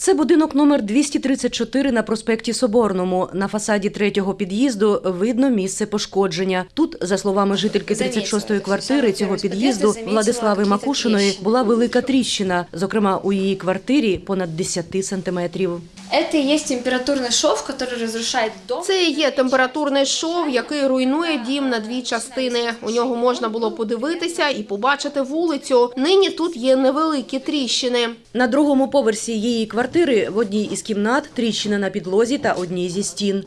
Це будинок номер 234 на проспекті Соборному. На фасаді третього під'їзду видно місце пошкодження. Тут, за словами жительки 36-ї квартири цього під'їзду Владислави Макушиної, була велика тріщина. Зокрема, у її квартирі понад 10 сантиметрів. Это и есть температурный шов, который разрушает дом. Це і є температурний шов, який руйнує дім на дві частини. У нього можна було подивитися і побачити вулицю. Нині тут є невеликі тріщини. На другому поверсі її квартири в одній із кімнат тріщина на підлозі та одній зі стін.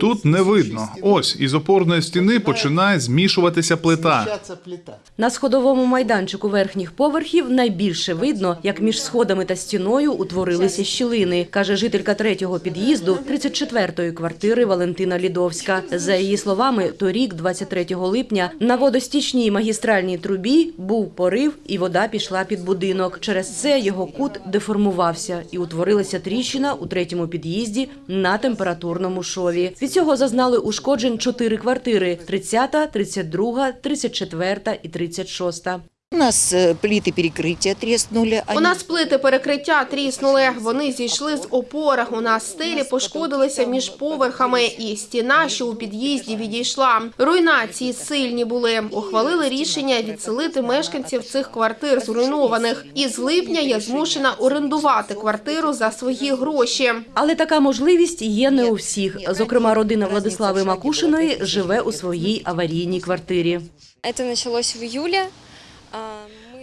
Тут не видно. Ось із опорної стіни починає змішуватися плита. плита. На сходовому майданчику верхніх поверхів найбільше видно, як між сходами та стіною утворилися щілини, каже жителька третього під'їзду 34-ї квартири Валентина Лідовська. За її словами, торік, 23 липня, на водостічній магістральній трубі був порив, і вода пішла під будинок. Через це його кут деформувався і утворилася тріщина у третьому під'їзді на температурному шові. Від цього зазнали ушкоджень чотири квартири: 30, 32, 34 і 36. У нас э, плиты перекрытия треснули. У нас плити перекриття тріснули. Вони зійшли з опор. У нас стелі пошкодилися між поверхами, і стіна, що у під'їзді, відійшла. Руйнації сильні були. Ухвалили рішення відселити мешканців цих квартир зруйнованих. І з липня я змушена орендувати квартиру за свої гроші. Але така можливість є не у всіх. Зокрема, родина Владислави Макушиної живе у своїй аварійній квартирі. Это началось в июле.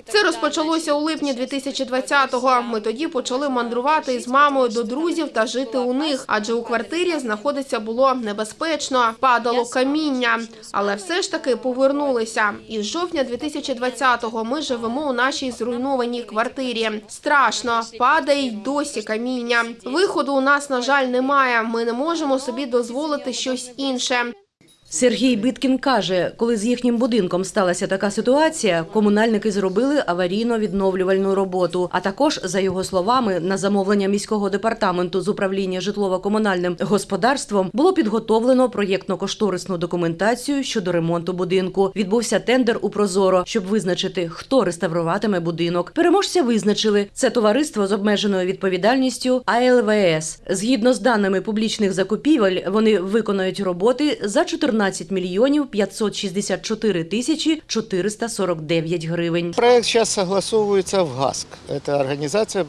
Це розпочалося у липні 2020-го. Ми тоді почали мандрувати із мамою до друзів та жити у них, адже у квартирі знаходиться було небезпечно, падало каміння. Але все ж таки повернулися. І з жовтня 2020-го ми живемо у нашій зруйнованій квартирі. Страшно, падає й досі каміння. Виходу у нас, на жаль, немає. Ми не можемо собі дозволити щось інше. Сергій Биткін каже, коли з їхнім будинком сталася така ситуація, комунальники зробили аварійно-відновлювальну роботу. А також, за його словами, на замовлення міського департаменту з управління житлово-комунальним господарством було підготовлено проєктно-кошторисну документацію щодо ремонту будинку. Відбувся тендер у Прозоро, щоб визначити, хто реставруватиме будинок. Переможця визначили це товариство з обмеженою відповідальністю АЛВС. Згідно з даними публічних закупівель, вони виконають роботи за 14 мільйонів 564 тисячі 449 гривень. Проект зараз согласовується в ГАСК. Це организация...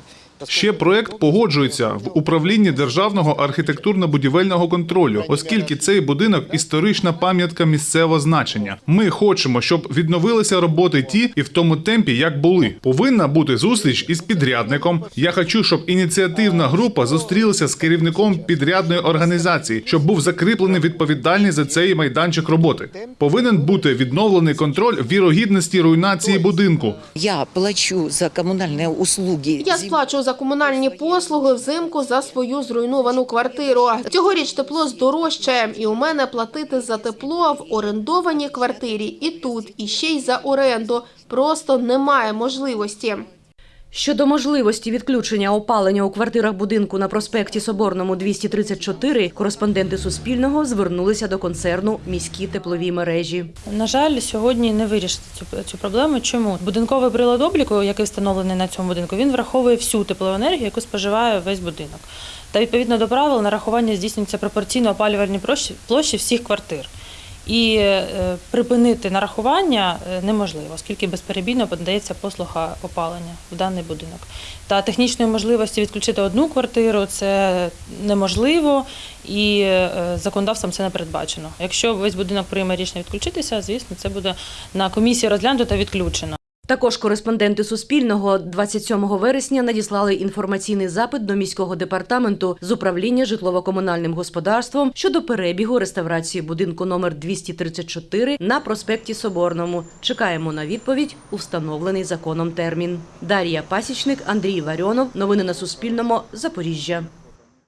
Ще проект погоджується в управлінні державного архітектурно-будівельного контролю, оскільки цей будинок історична пам'ятка місцевого значення. Ми хочемо, щоб відновилися роботи ті і в тому темпі, як були. Повинна бути зустріч із підрядником. Я хочу, щоб ініціативна група зустрілася з керівником підрядної організації, щоб був закріплений відповідальний за цей майданчик роботи. Повинен бути відновлений контроль вірогідності руйнації будинку. Я плачу за коммунальные услуги. Я сплачу за комунальні послуги взимку за свою зруйновану квартиру. Цьогоріч тепло здорожчає, і у мене платити за тепло в орендованій квартирі і тут, і ще й за оренду. Просто немає можливості. Щодо можливості відключення опалення у квартирах будинку на проспекті Соборному 234, кореспонденти Суспільного звернулися до концерну міські теплові мережі. На жаль, сьогодні не вирішити цю, цю проблему. Чому будинковий прилад обліку, який встановлений на цьому будинку, він враховує всю теплову енергію, яку споживає весь будинок. Та відповідно до правил нарахування здійснюється пропорційно опалювальній площі, площі всіх квартир. І е, припинити нарахування е, неможливо, оскільки безперебійно подається послуга опалення в даний будинок. Та технічної можливості відключити одну квартиру це неможливо, і е, законодавством це не передбачено. Якщо весь будинок прийме рішення відключитися, звісно, це буде на комісії розглянуто та відключено. Також кореспонденти Суспільного 27 вересня надіслали інформаційний запит до міського департаменту з управління житлово-комунальним господарством щодо перебігу реставрації будинку номер 234 на проспекті Соборному. Чекаємо на відповідь у встановлений законом термін. Дар'я Пасічник, Андрій Варіонов. Новини на Суспільному. Запоріжжя.